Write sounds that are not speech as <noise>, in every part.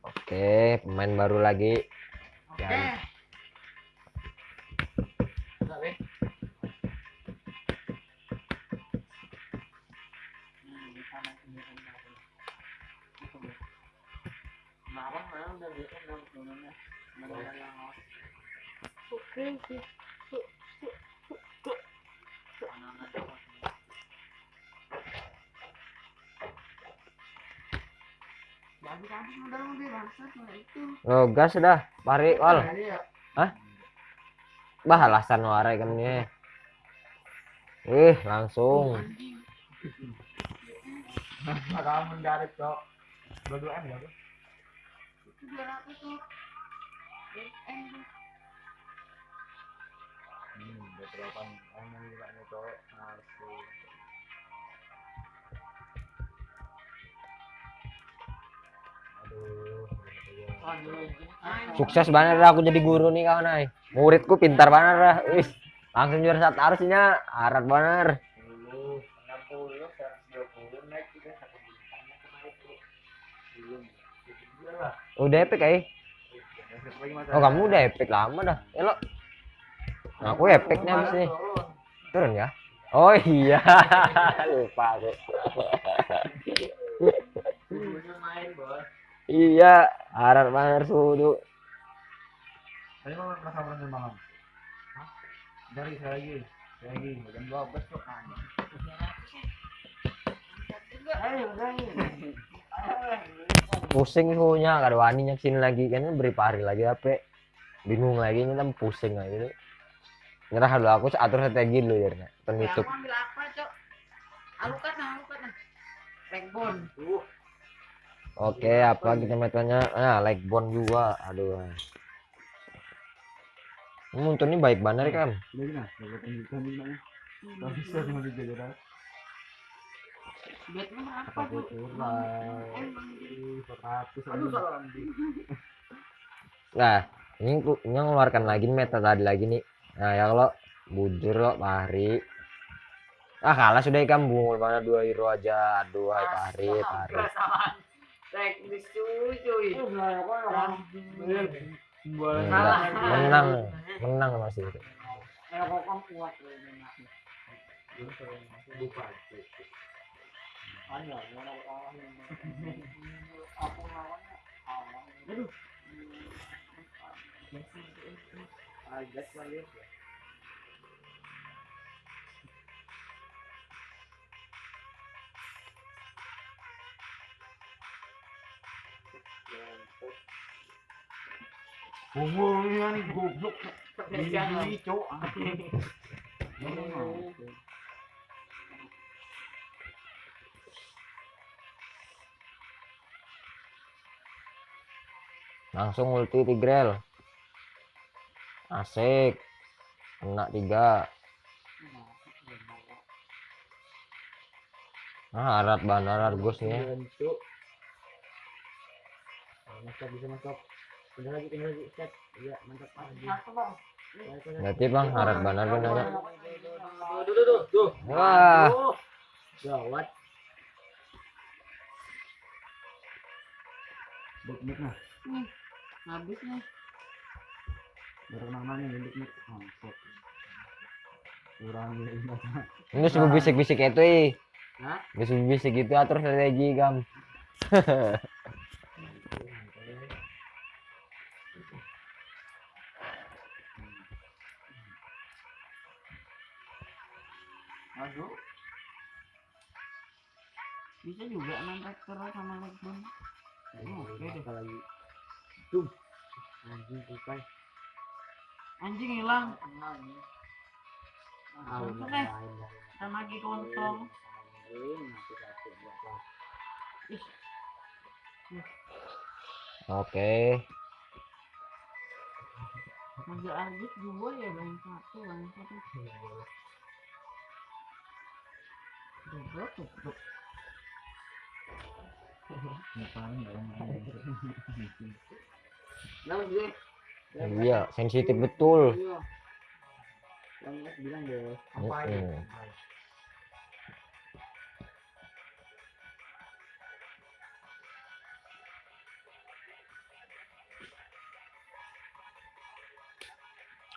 Oke, pemain baru lagi. Oke. Ya. Enggak, Oh, gas dah. Pari wal. Bah alasan warai kan ini. Ih, langsung. anjing. Agak mendarat kok. Dua-dua M ya, Bro? Itu 200 tuh. BM tuh. Hmm, nih cowok. Sukses banget dah aku jadi guru nih kawan ay. Muridku pintar banget dah. Wih, langsung juara satu harusnya harap banget. 60, 60, 120 naik juga satu bintang kemarin tuh. Belum. Itu lah. Udah epic ay. Oh kamu udah epic lama dah. Ya lo. Nah, aku epicnya habis nih. Turun ya? Oh iya. <laughs> Lupa aku. <laughs> Iya, harap banget sudu. Tadi mau merasa berani malam. Hah? Dari saya lagi. Saya lagi. Jam 12 kok kan. Ayo, ayo. Pusing suhunya, kada wani sini lagi kan beri hari lagi apa? Bingung lagi nyata pusing aja gitu. Nyerah dulu aku atur strategi dulu ya, Ya, penutup. aku ambil apa, Cok? Alukat nah, alukat nah. Backbone. Tuh. Oke, apa kita metodenya? Nah, like bond juga. Aduh. Untuk ini baik banget kan. Berapa, Apa tuh? gitu. <laughs> Nah, ini ku- ini ngeluarkan lagi meta tadi lagi nih. Nah, ya kalau bujur lo Pahri. Ah, kalah sudah ikan bungul mana dua hero aja. Aduh, hai Pahri, Pahri. Enggak, menang, menang masih. Eh, kok Langsung ulti Tigrel. Asik. Kena tiga. Nah, harat banget Argus nih. Mantap bisa mantap. Tinggal lagi tinggal lagi set. Iya mantap lagi. Satu, Bang. Berarti bang harat banget benar. Tuh tuh tuh tuh. Wah. Gawat. Buknik nah. Habis nih. Baru namanya buknik. Mantap. Kurang lima. ini suruh bisik-bisik itu ih. Hah? Bisa bisik gitu atur strategi gam. <laughs> Aduh. Bisa juga main rektor sama Legbon. Oke deh. lagi. Tuh. Anjing tupai. Anjing hilang. Langsung deh. Sama lagi kontong. Oke. Manja Argus dua ya bang satu bang satu. Iya, sensitif betul.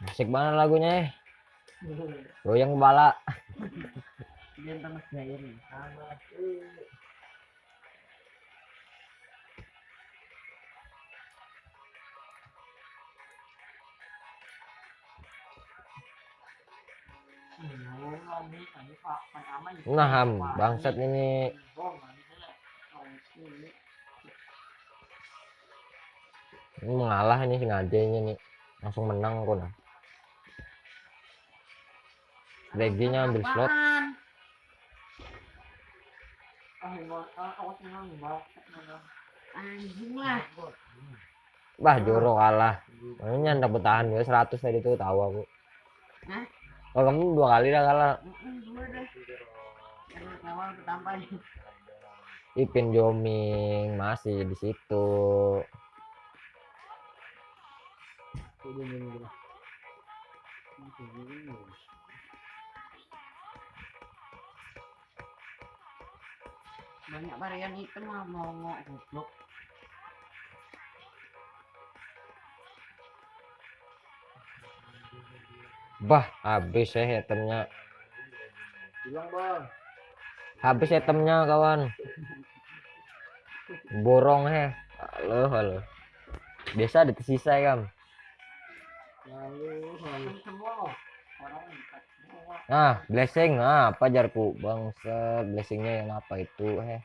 Asik banget lagunya. Iya. Goyang bala. <laughs> Dia tengah jaya nih. Sama Nah, ham, bangsat ini. Ini mengalah ini sengaja ini nih. Langsung menang aku nah. DG-nya ambil slot. Apaan? Anjing lah. Bah, Joro kalah. Ini nyandak bertahan ya 100 tadi tuh tahu aku. Hah? Oh, kamu dua kali dah kalah. Ipin Joming masih di situ. Banyak varian itu mah mau goblok. Bah, habis ya itemnya. Bilang bang. Habis itemnya kawan. Borong he. Halo, halo. Biasa ada tersisa ya, Kam. Lalu lalu Nah, blessing. Nah, apa jarku? Bangsa, blessingnya yang apa itu he?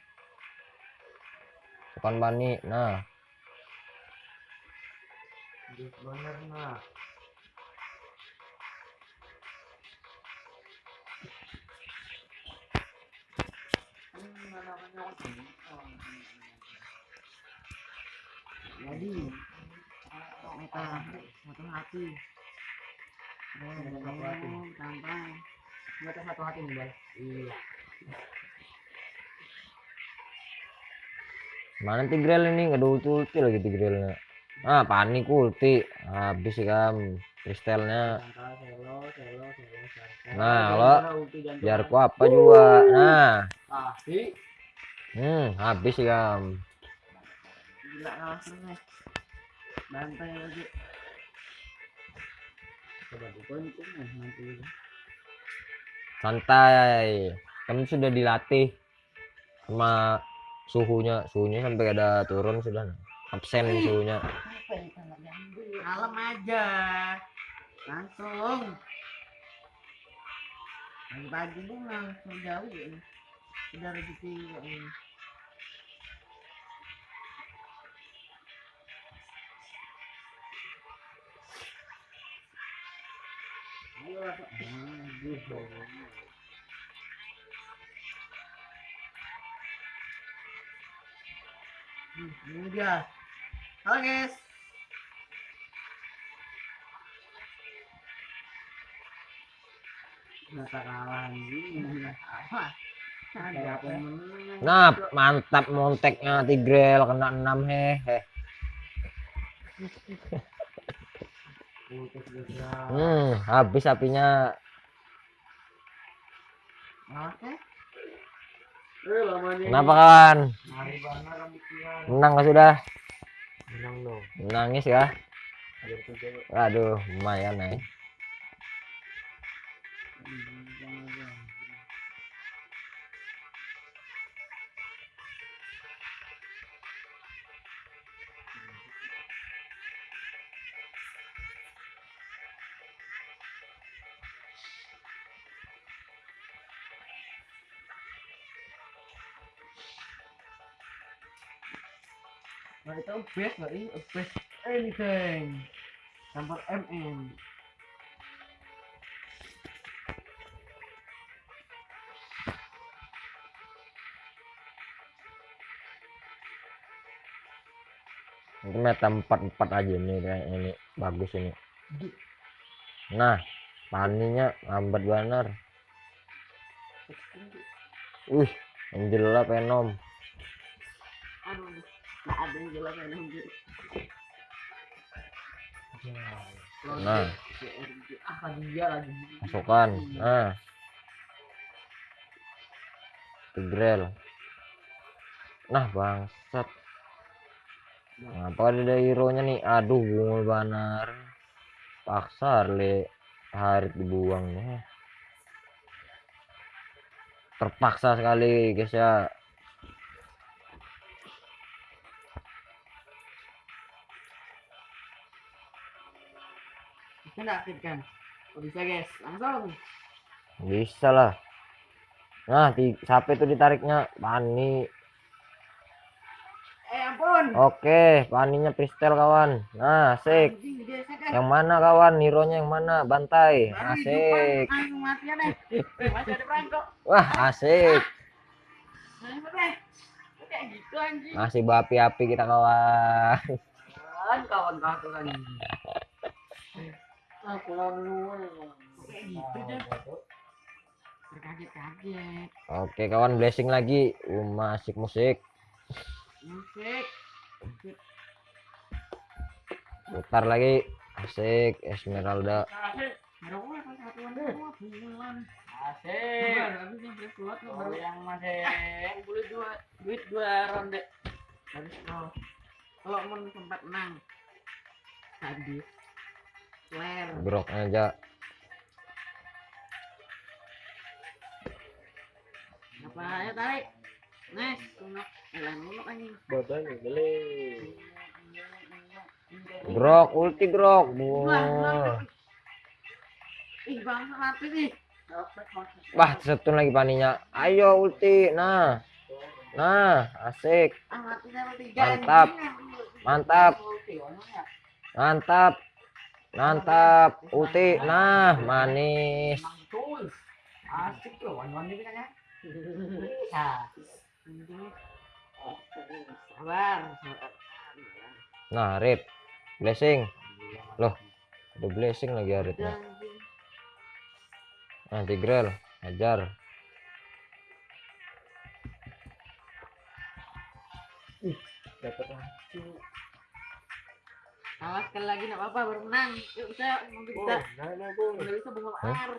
Bukan bani. Nah, Bener nah. Jadi. Meta satu hati. Santai. Mereka satu hati nih bang. Iya. mana Tigreal ini? Nggak ada ulti lagi Tigrealnya. Ah, panik ulti. Habis sih Kam. Kristalnya. Nah, jangan Jarku pernah. apa juga. Nah, Ah, hmm, habis sih Kam. Gila. Bantai lagi. Santai. Kamu sudah dilatih sama suhunya. Suhunya sampai ada turun sudah. Absen suhunya. Kalem aja. Langsung. Pagi-pagi langsung jauh ya. Udah rezeki Hmm, ini dia. Halo guys. Nah, mantap monteknya Tigrel kena 6 hehe. Hmm, habis apinya. Oke. Eh. Kenapa kawan? Menang nggak sudah? Menang dong. Menangis ya? Aduh, lumayan eh. Nah itu best nggak ini best anything. Gambar MM. Ini meta 4 4 aja kayaknya ini bagus ini. Nah, paninya lambat benar. Wih, Angela Venom. Nggak ada yang jelas yang nunjuk. Nah, Ah, tadi dia lagi. masukkan. Nah. Tigrel. Nah, bangsat. Ngapa ada hero nya nih? Aduh, bungul banar. paksa le Harit dibuang ya. terpaksa sekali guys ya Bisa nggak Fit, kan? Oh, bisa guys, langsung. bisa lah nah di siapa itu ditariknya Pani Eh ampun. oke Paninya Pristel kawan nah asik Anjing, kan. yang mana kawan Nironya yang mana bantai Baru asik ah, deh. Eh, perangkok. wah asik deh. Kayak gitu masih berapi-api kita kawan Kan kawan kau Kayak gitu deh. Oke kawan blessing lagi uh, asik musik Musik. putar lagi asik Esmeralda Asik. Yang masih boleh dua duit dua ronde. Kalau kalau mau sempat menang. Habis. Grok aja Apa ya tarik? Nice, tunuk. Elah nunuk anjing. Badannya beli. grok ulti grok Wah. Ih, bangsa mati nih. wah setun lagi paninya ayo ulti nah nah asik Ah, mati level tiga. Mantap. anjing. Mantap. Mantap mantap ulti nah manis. Nah rip. Blessing. Loh ada blessing lagi Aritnya nah tigrel ajar Dapat langsung. Awas sekali lagi nggak apa-apa baru menang. Yuk bisa, Oh, bisa. nah, Bung. Udah bisa bunga ar.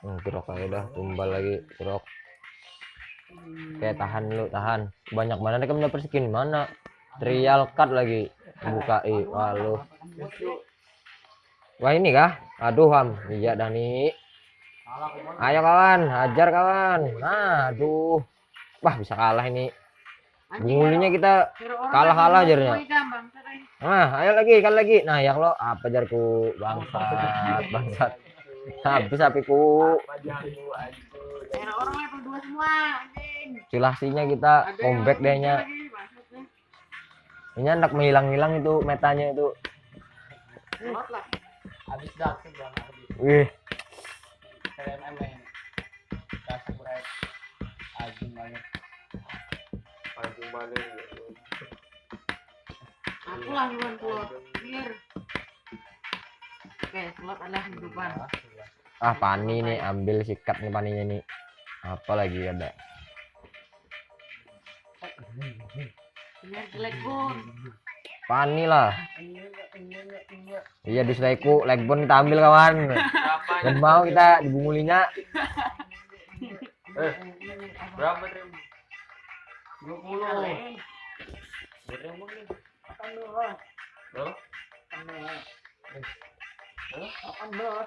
hmm, grok aja dah tumbal lagi grok Hmm. kayak tahan lu tahan. Banyak mana kamu dapet skin mana? Trial card lagi. Buka i wah lu wah ini kah? Aduh ham. Iya dah nih ayo kawan. Hajar kawan. Nah aduh. Wah bisa kalah ini bungulinya kita kalah- kalah jarnya. nah ayo lagi kali lagi. Nah yang lo apa jarku? Bangsat bangsat. Habis apiku. Cilasinya kita comeback dehnya. ini anak menghilang-hilang itu metanya itu. Habis wih. Main. Ajung banget. Aku lah duluan slot. Clear. Oke, slot adalah kehidupan. ah pani nih ambil sikat nih paninya nih apa lagi ada jelek pun. pani lah iya di ku legbon kita ambil kawan dan mau kita dibungulinya Berapa trim? 20. Kali. Berapa nih? Akan dulu. Berapa? Akan dulu.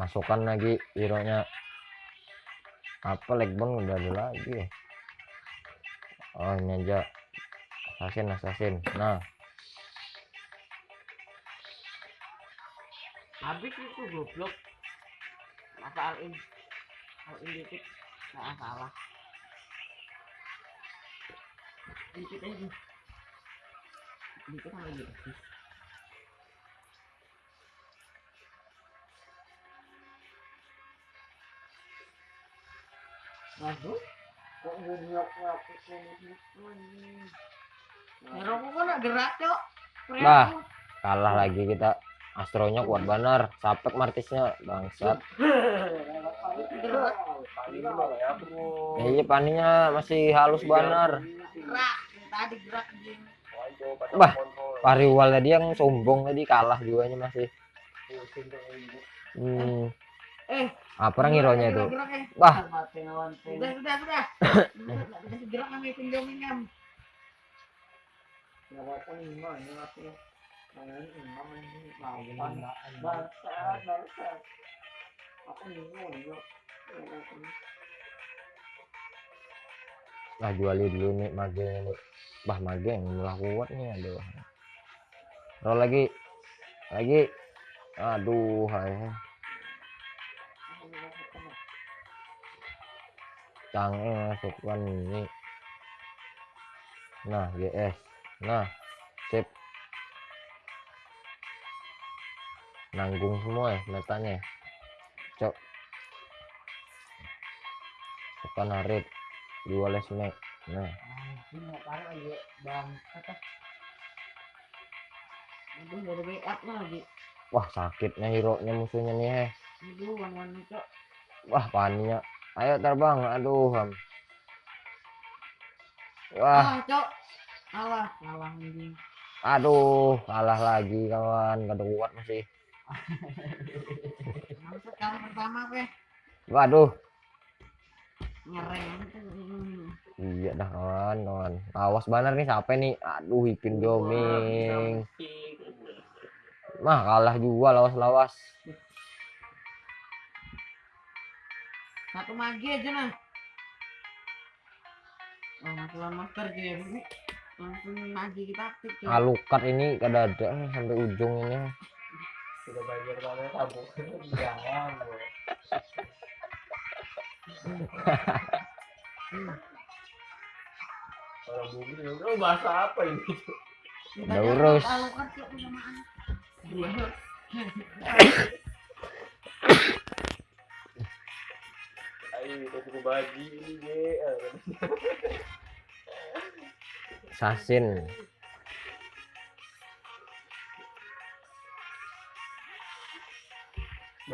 masukkan lagi hero nya apa legbon udah ada lagi oh ini aja assassin assassin nah Habis itu goblok. Masa all in. All in dikit. Nggak salah. Dikit aja. Dikit sama lagi. Aduh. Kok gue nyok-nyok Hero kok nggak gerak, Cok. Bah. kalah lagi kita astronya kuat benar sapek martisnya bangsat ya, iya paninya masih halus benar anjing. Bah. Pariwal tadi yang sombong tadi kalah juanya masih hmm. Eh, apa orang hero nya itu eh. Gerak kami pinjamin kan. nggak Nah jualin dulu nih magenya nih. Bah mage yang mulai kuat nih aduh. Roll lagi. Lagi. Aduh, hai. Cange masukkan ini. Nah, GS. Nah, sip. Nanggung semua ya metanya. Cok. Tekan harit. Dua les mek. Nah, ini nggak parah lagi bang kata ada backup lagi. wah sakitnya hero nya musuhnya nih heh. Itu. Wah, paninya. Ayo terbang. Aduh, Ham. Wah, Ah, cok. Alah, kalah anjing. aduh, kalah lagi kawan. Gak kuat masih. Maksud kalah pertama ya? Waduh, Ngereng itu. iya dah kawan, kawan. Awas banget nih siapa nih? Aduh, Ipin Joming. Mah kalah juga lawas-lawas. Satu magi aja nah. Oh, masalah master dia ini. Langsung magi kita aktif. Alukat ini kada ada sampai ujung ini. Sudah banyak banget tabung. Jangan. bro. Orang bumi oh, bahasa apa ini? Urus. Ayo kita suku bagi ini ge. Sasin.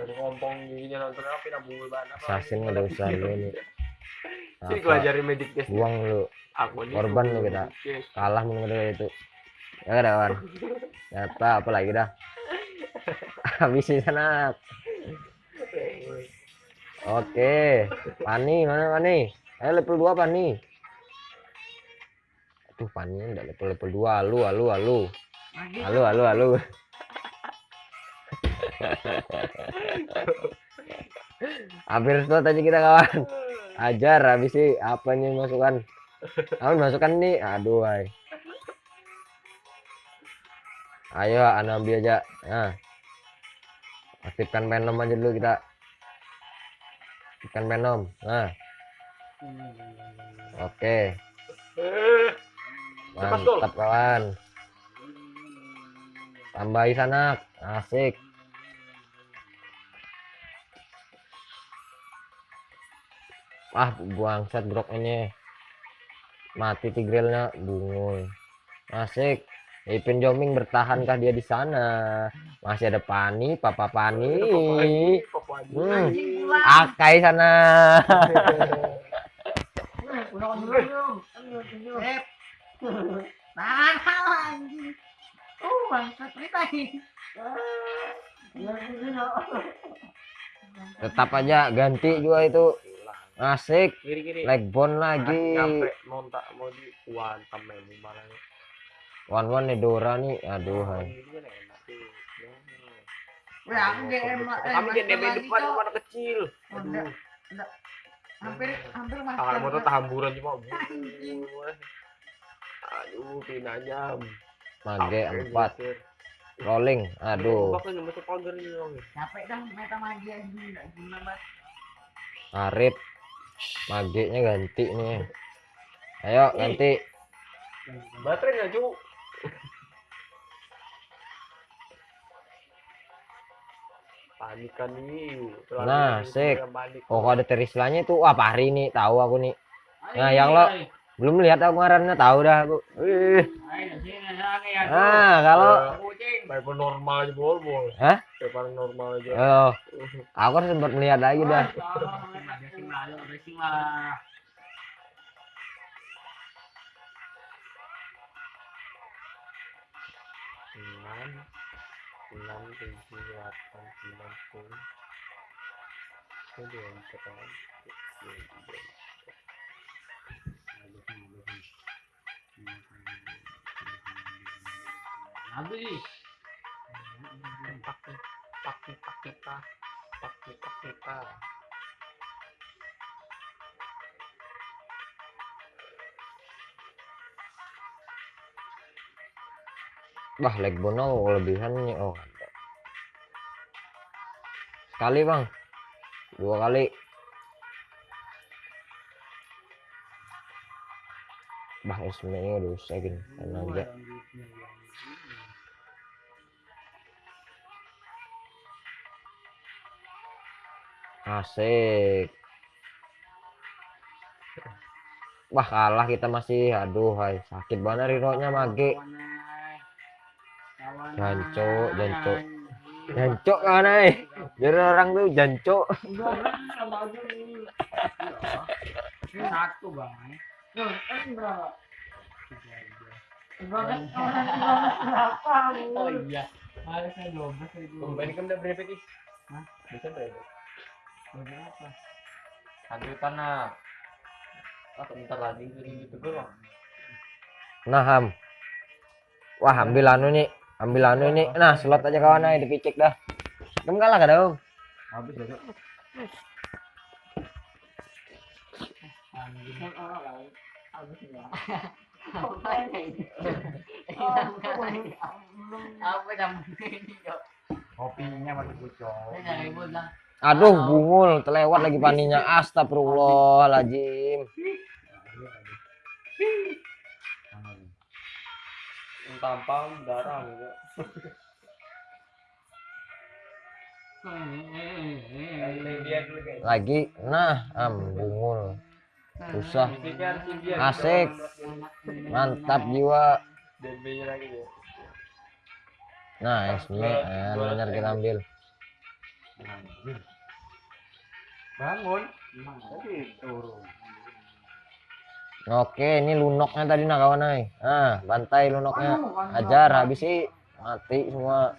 Baru ngompong gini nonton apa nabung banget apa? Sasin ada usaha lu ini. Sini Apa? gua ajarin medic test. Buang lu. Aku ini Korban lu kita. Kalah menurut dari itu. Ya ada kawan. Nyata apa lagi dah. <laughs> Habisin sana. Oke, Pani mana Pani? Ayo level 2 Pani. Aduh, Pani enggak level level 2. Alu, alu, alu. Magi. Alu, alu, alu. <laughs> Hampir slot tadi kita kawan. Ajar habis sih apanya masukkan. Kamu masukkan nih. Aduh, ay. Ayo, anda ambil aja. Nah. Aktifkan Venom aja dulu kita. Aktifkan Venom. Nah, oke. Mantap kawan. Tambahi sanak. Asik. Ah, buang set grok ini. Mati tigrilnya bungul. Asik. Ipin Joming bertahankah dia di sana? Masih ada Pani, Papa Pani. Hmm. Anjing pulang. Akai sana. Oh, bangsat. Tetap aja ganti juga itu. Asik. Kiri kiri. Leg bone lagi. Nyampe mau di malah. One one nih Dora nih. Aduh. Ini. Wah, aku. Eh, Kami depan mana kecil. Oh. Hampir hampir master. Tangan motor Cok. tahamburan cuma. <laughs> Aduh, pinanya. Mage empat. Rolling. Aduh. Ini. Capek dah meta magi anjing enggak guna banget. Arif. Magenya ganti nih. Ayo ganti. Baterai nggak cu? Panik kan nih. Terlalu Nah, sik. Oh ada terislanya tuh. Wah pari nih. Tahu aku nih. Nah, Ayo, yang ayo, lo- ayo. Belum lihat aku ngarannya tahu dah aku. Wih. Ya. Ah kalau. Eh. Kayak normal aja bol bol. Hah? Kayak paling normal aja. Oh, aku kan sempat melihat lagi dah. Lah, ayo, racing lah. enam enam tujuh delapan sembilan kan Habis. Pakai pakai pakai pa. Pakai pakai Bah, leg bono kelebihannya. Oh, ada. Sekali, Bang. Dua kali. Bah, Ismail rusakin. Tenaga. Asik. Wah, kalah kita masih. Aduh, hai. Sakit banget riroknya mage. Jancuk, jancuk. Jancuk kan, hai. Jadi orang tuh jancuk. Ini satu bang. Oh iya. Harusnya dua belas ribu. Kembali berapa kis? Hah? Bisa berapa? Tanah. Bentar lagi jadi gitu gue bang. Nah, Ham. Wah, ambil anu nih. Ambil anu ini. Nah, slot aja kawan aja dipicik dah. Kamu kalah gak dong? Habis ya. Kopinya masih bocor. Aduh, bungul. Terlewat lagi paninya. Astagfirullahaladzim. Tampang darah gitu. Guys. Lagi. Nah, am, bungul. Susah. Asik. Mantap jiwa. DB-nya lagi ya. Nah, SME. Eh, benar kita ambil. Bangun. Tadi turun. Oke, ini lunoknya tadi nah kawan ay. Nah, bantai lunoknya. Ajar, habis sih mati semua.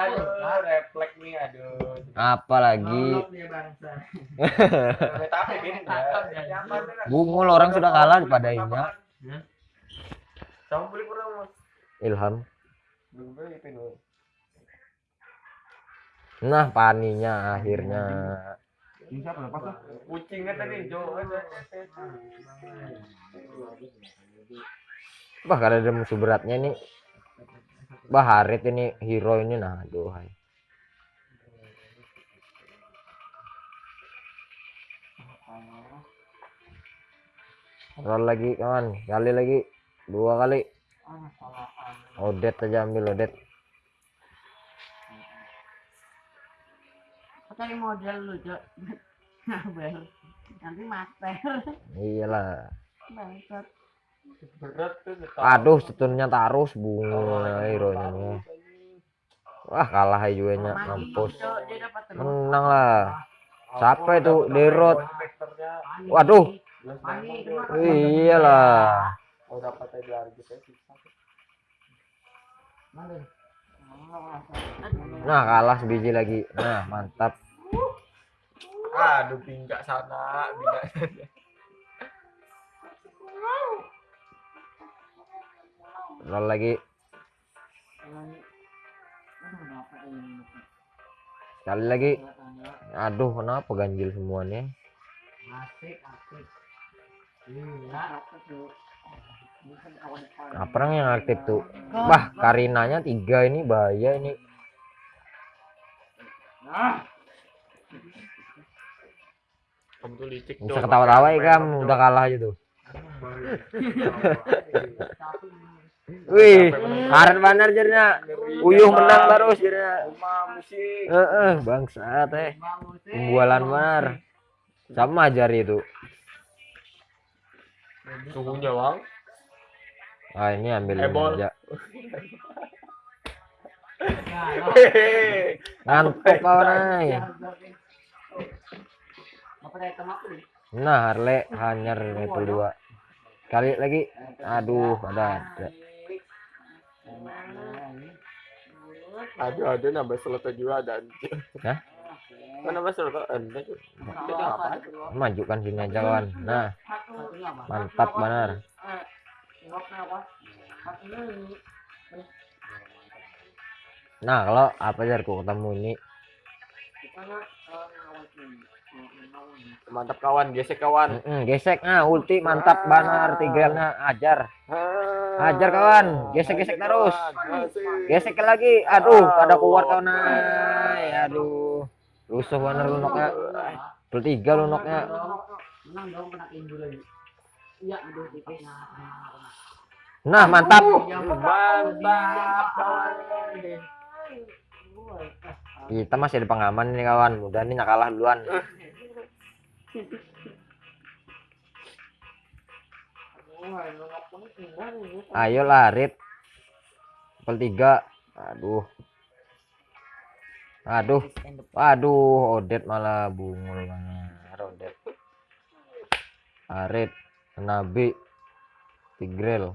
Aduh, refleks nih, aduh. Apa lagi? ya. <laughs> Bungul orang sudah kalah beli kurang mas? Ilham. Belum beli. Nah, paninya akhirnya. Ini siapa lepas tuh? Kucing kan tadi, Jo. Wah, kalau ada musuh beratnya ini. Bah, Harit ini hero ini nah, aduh. hai. Roll lagi kawan, kali lagi, dua kali. Odet aja ambil Odet. Cari model lu, Cok. <laughs> Ngabel. Nanti master. Iyalah. Bangsat. Berat tuh. Aduh, setunnya taruh bunga hero nya. Wah, kalah ajuannya mampus. Dapat terus. Menang lah. Siapa itu? Derot. Waduh. Iyalah. Oh susah. Nah, kalah sebiji lagi. Nah, mantap. Aduh pinggak sana, pinggak sana. Roll lagi. Sekali lagi. Aduh, kenapa ganjil semuanya? Apa orang yang aktif tuh? Wah, Karinanya tiga ini bahaya ini. Nah, Kamu tuh licik Bisa ketawa-tawa ya kamu, udah kalah aja tuh. <laughs> Wih, karet bener jadinya. Uyuh menang terus jadinya. Heeh, bangsa teh. Pembualan benar. Sama ajar itu. Suhunya bang. Ah, ini ambil Ebol. aja. Nah, <laughs> Ngantuk kawan ay. Nah, Harley hanyar itu dua. Kali lagi. Aduh, ada ada. Aduh aduh nambah slot juga ada. Hah? Kenapa suruh kok? Anda tuh. majukan sini aja kawan nah mantap benar nah kalau apa jar ku ketemu ini Mantap kawan, gesek kawan. Mm-mm, gesek. Nah ulti mantap banar tigrelnya ajar. Ajar kawan gesek gesek terus. gesek lagi. Aduh pada kuat kawan ay. aduh. Rusuh bener lunoknya bertiga lunoknya nah mantap. Mantap kawan. Kita masih ada pengaman nih kawan. Mudah nih kalah duluan. Ayo larit level tiga. Aduh. Aduh. Aduh odet malah bungul banget odet arit nabi tigrel.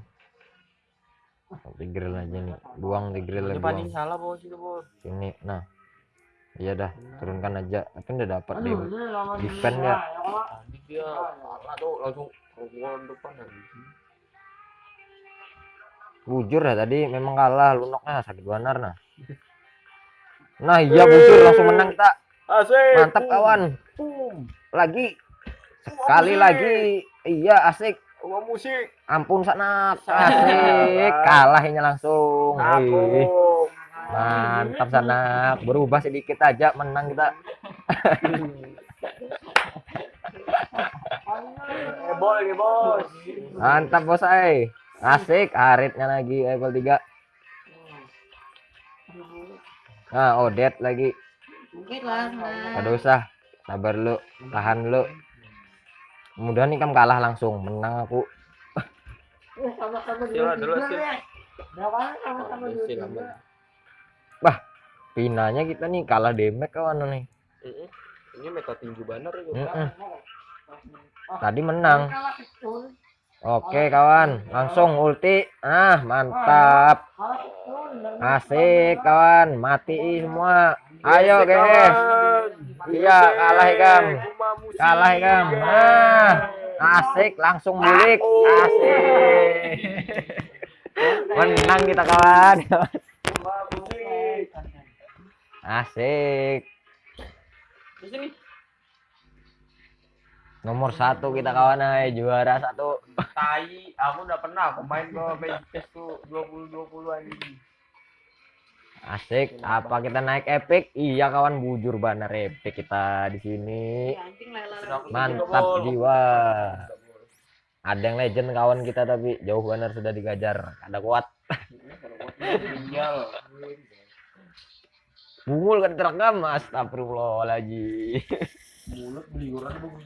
Tigrel aja nih. Buang tigrel Ini paling salah bos. Itu bos. sini. Nah iya dah turunkan aja. Tapi udah dapat deh defend ya. Tadi dia. Salah tuh langsung keluar depan anjing. bujur ya tadi memang kalah. Lunoknya sakit banar nah. Nah iya bujur. Langsung menang kita Asik. mantap kawan. Lagi. Sekali lagi. iya asik. Musik. ampun sanak asik. Kalahnya langsung. Aku. Mantap sanak berubah sedikit aja menang kita. <laughs> Heboh lagi bos. mantap bos ay asik aritnya lagi level 3 nah odet lagi. Mungkin lah Gak usah sabar lu tahan lu. Mudah nih kamu kalah langsung. Menang aku. Sama-sama Sila dulu sih. Berapa? Sama-sama dulu Bang. pinanya kita nih kalah demek kawan nih. Ini meta tinju banner itu. Mm-mm. tadi menang. Oke kawan. Langsung ulti. Ah mantap. Asik kawan. Mati semua. Ayo guys. iya kalah ikam kalah ikam nah asik. Langsung bulik asik. <laughs> Menang kita kawan asik. Di sini. nomor satu kita kawan ay juara satu. Tai, aku udah pernah aku main ke PES tuh 20 20 anjing. asik. Apa kita naik epic? Iya kawan bujur banar epic kita di sini. Lele. mantap jiwa. Ada yang legend kawan kita tapi jauh banar sudah digajar. Ada kuat. Tinggal. Bungul kan terekam astagfirullahaladzim. Mulut beliuran bagus